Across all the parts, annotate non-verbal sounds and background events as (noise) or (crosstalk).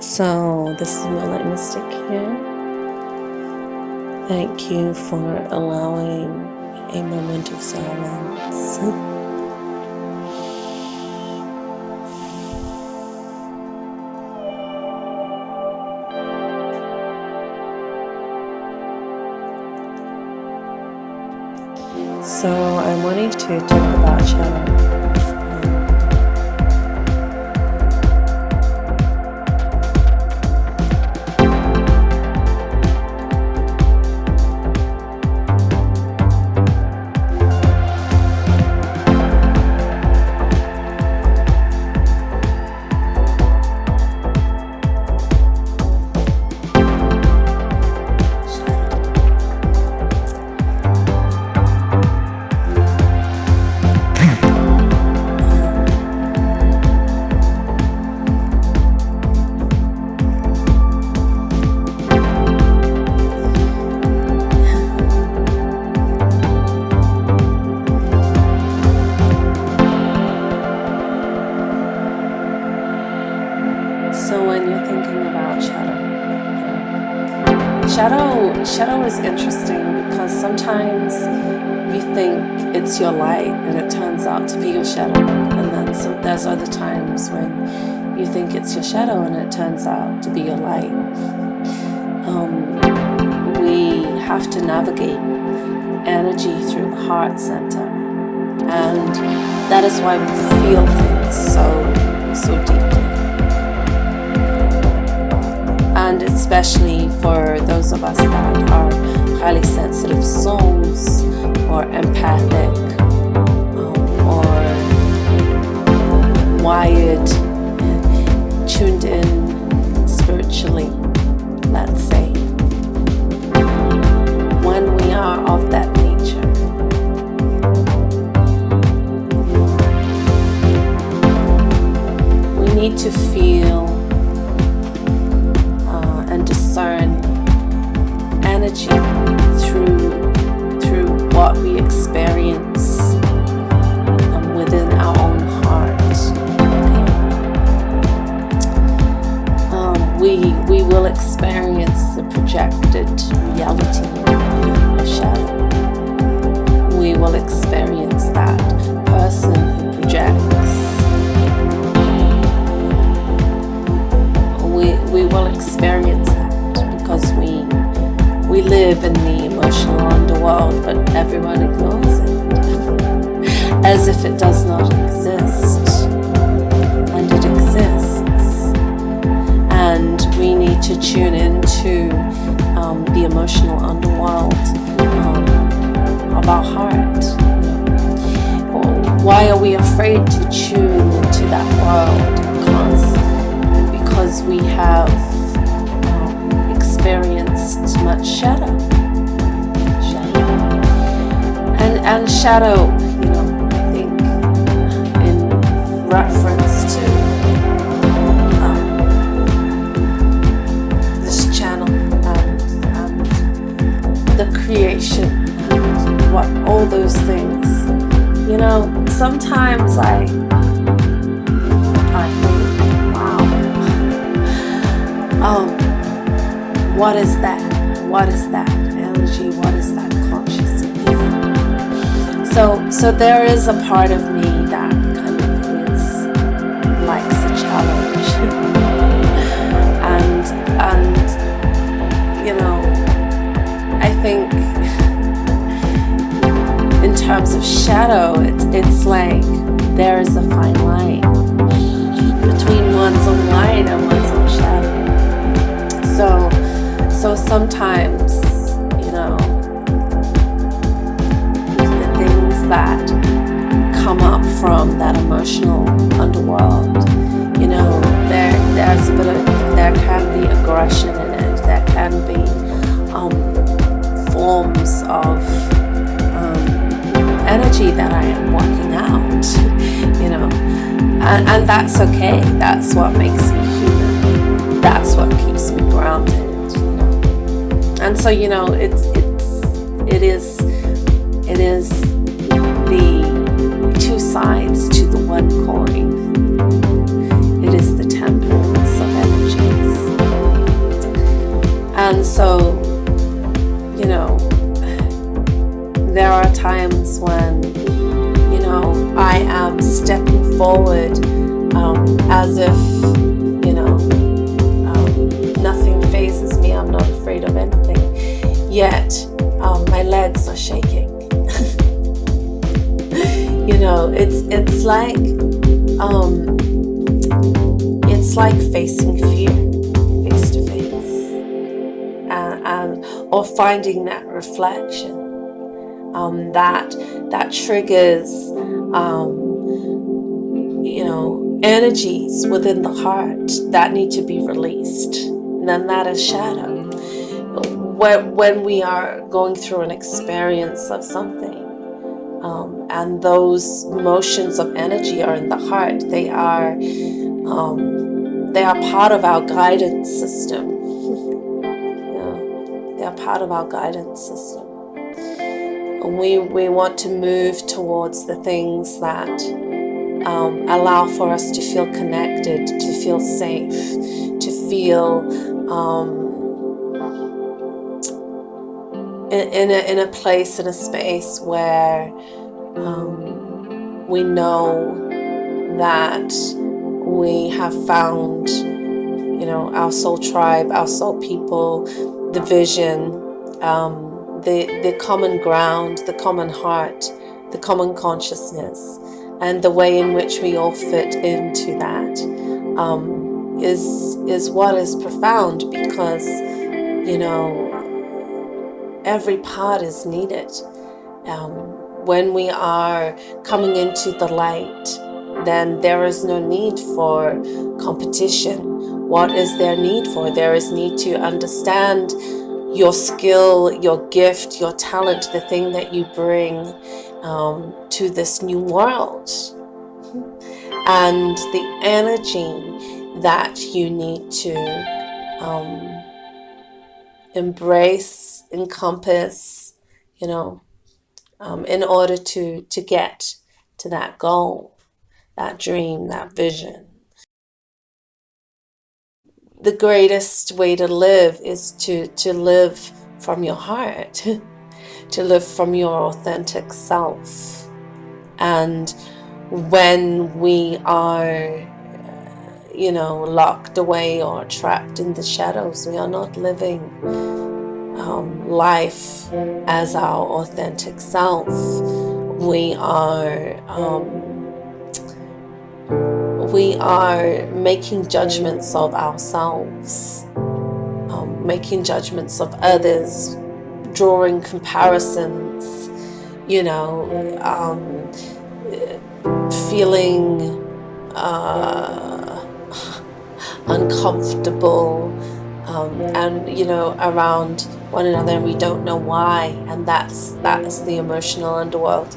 So, this is my Moonlight Mystic here. Thank you for allowing a moment of silence. So, I'm wanting to talk about shadow. And it turns out to be your shadow, and then so there's other times when you think it's your shadow and it turns out to be your light. Um, we have to navigate energy through the heart center, and that is why we feel things so so deeply. and especially for those of us that are highly sensitive souls or empathic projected reality shadow. We will experience that person who projects. We, we will experience that because we we live in the emotional underworld but everyone ignores it (laughs) as if it does not exist and it exists and we need to tune into um, the emotional underworld um, of our heart why are we afraid to tune into that world because because we have um, experienced much shadow. Shadow. And, and shadow, you know, I think in reference sometimes I oh, what is that? What is that energy? What is that consciousness? So, so there is a part of me that kind of is likes a challenge, (laughs) and and you know, I think in terms of shadow, like there is a fine line between one's own light and one's own shadow. So, so sometimes, you know, the things that come up from that emotional underworld, you know, there there's a bit of there can be aggression in it. There can be um, forms of energy that I am working out, you know, and, and that's okay. That's what makes me human. That's what keeps me grounded, you know. And so, you know, it's it's it is it is the two sides to the one coin. Forward um, as if, you know, um, nothing phases me. I'm not afraid of anything. Yet, um, my legs are shaking. (laughs) you know, it's it's like um, it's like facing fear face to face, and, and or finding that reflection um, that that triggers um, energies within the heart that need to be released. And then that is shadow. When, when we are going through an experience of something, um, and those motions of energy are in the heart, they are um, they are part of our guidance system. they are part of our guidance system. And we, we want to move towards the things that um, allow for us to feel connected, to feel safe, to feel um, in, in, a, in a place, in a space where um, we know that we have found, you know, our soul tribe, our soul people, the vision, um, the, the common ground, the common heart, the common consciousness, and the way in which we all fit into that um, is is what is profound because you know every part is needed. Um, when we are coming into the light, then there is no need for competition. What is there need for? There is need to understand your skill, your gift, your talent, the thing that you bring um, to this new world. And the energy that you need to um, embrace, encompass, you know, um, in order to, to get to that goal, that dream, that vision the greatest way to live is to, to live from your heart, (laughs) to live from your authentic self. And when we are, you know, locked away or trapped in the shadows, we are not living um, life as our authentic self. We are um, we are making judgments of ourselves, um, making judgments of others, drawing comparisons, you know, um, feeling uh, uncomfortable um, and, you know, around one another and we don't know why. And that's, that's the emotional underworld.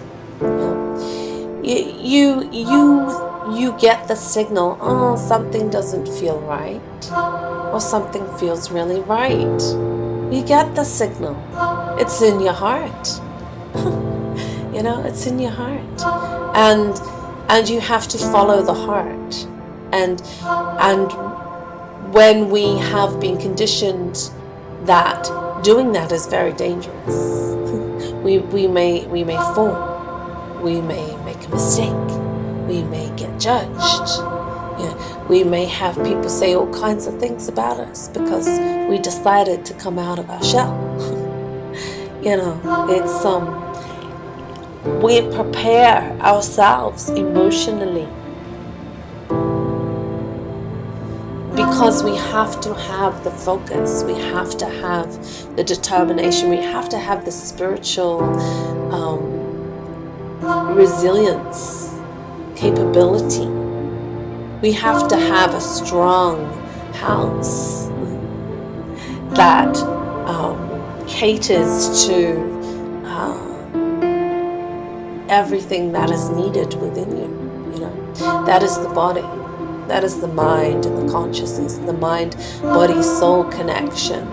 You, you, you you get the signal, oh, something doesn't feel right, or something feels really right. You get the signal. It's in your heart. (laughs) you know, it's in your heart. And and you have to follow the heart. And and when we have been conditioned that doing that is very dangerous. (laughs) we we may we may fall. We may make a mistake we may get judged. Yeah, we may have people say all kinds of things about us because we decided to come out of our shell. (laughs) you know, it's um we prepare ourselves emotionally because we have to have the focus, we have to have the determination, we have to have the spiritual um, resilience capability. We have to have a strong house that um, caters to uh, everything that is needed within you. You know, that is the body, that is the mind and the consciousness, the mind, body, soul connection.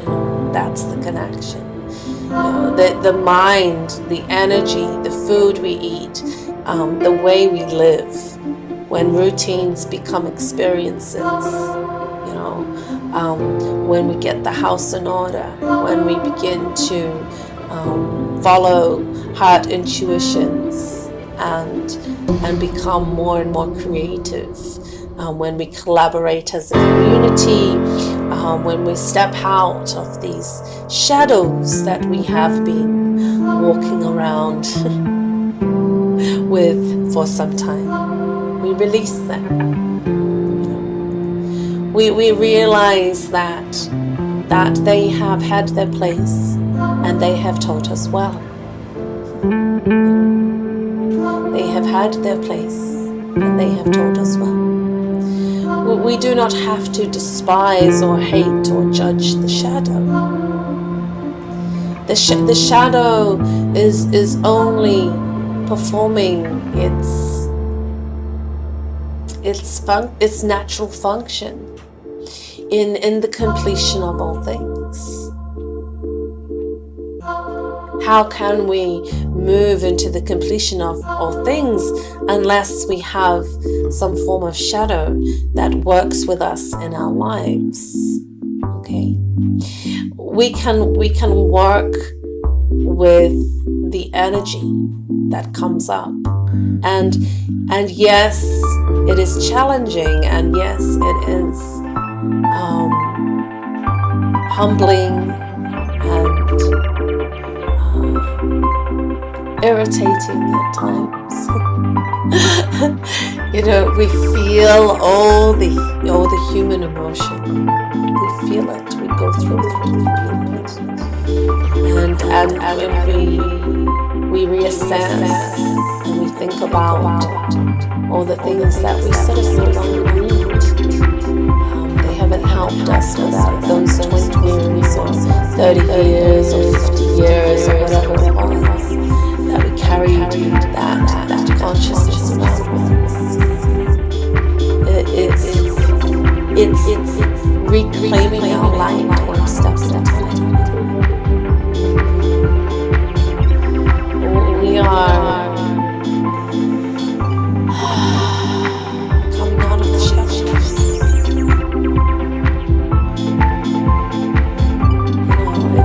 You know, that's the connection. You know, the, the mind, the energy, the food we eat, um, the way we live when routines become experiences, you know, um, when we get the house in order, when we begin to um, follow heart intuitions, and and become more and more creative um, when we collaborate as a community, um, when we step out of these shadows that we have been walking around (laughs) with for some time. We release them. We, we realize that that they have had their place and they have taught us well. They have had their place and they have taught us well. We do not have to despise or hate or judge the shadow. The, sh the shadow is, is only performing its, its, fun its natural function in, in the completion of all things. How can we move into the completion of all things unless we have some form of shadow that works with us in our lives? Okay. We can we can work with the energy that comes up. And and yes, it is challenging and yes, it is um, humbling and irritating at times. (laughs) you know, we feel all the all the human emotion. We feel it. We go through it. And and, and we we reassess and we think about all the things that we sort of no longer need. Um, they haven't helped us without those 20 years or 30 years or 50 years or whatever it was that we carry that, that consciousness around with us. It, it's, it's, it's reclaiming our light one step at a time. We are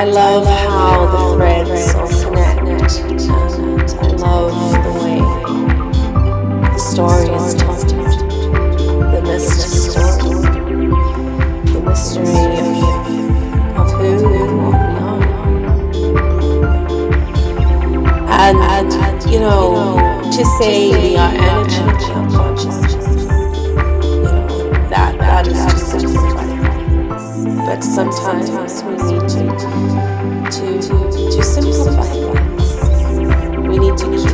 I love how the threads all connect I love the way the story is told. The mystery. The mystery of, of who we are. And, and you know, to say we are energy, But sometimes we need to, to, to, simplify things. We need to keep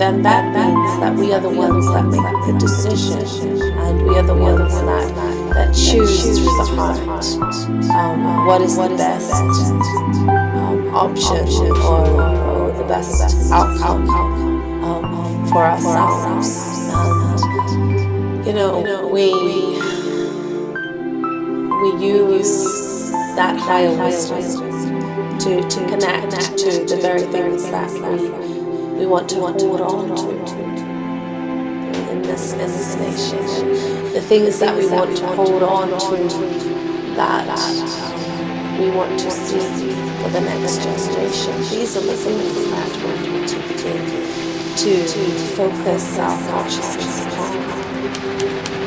then that means that we are the ones that make the decision and we are the ones that, that choose through the heart um, what is the best um, option or, or, the best outcome um, for ourselves. And, you know, we, we use that higher wisdom to, to connect to the very things that we we want to hold on to in this in this nation. The things that we want to hold on to that we want to see for the next generation. These are the things that we need to begin to focus our consciousness upon.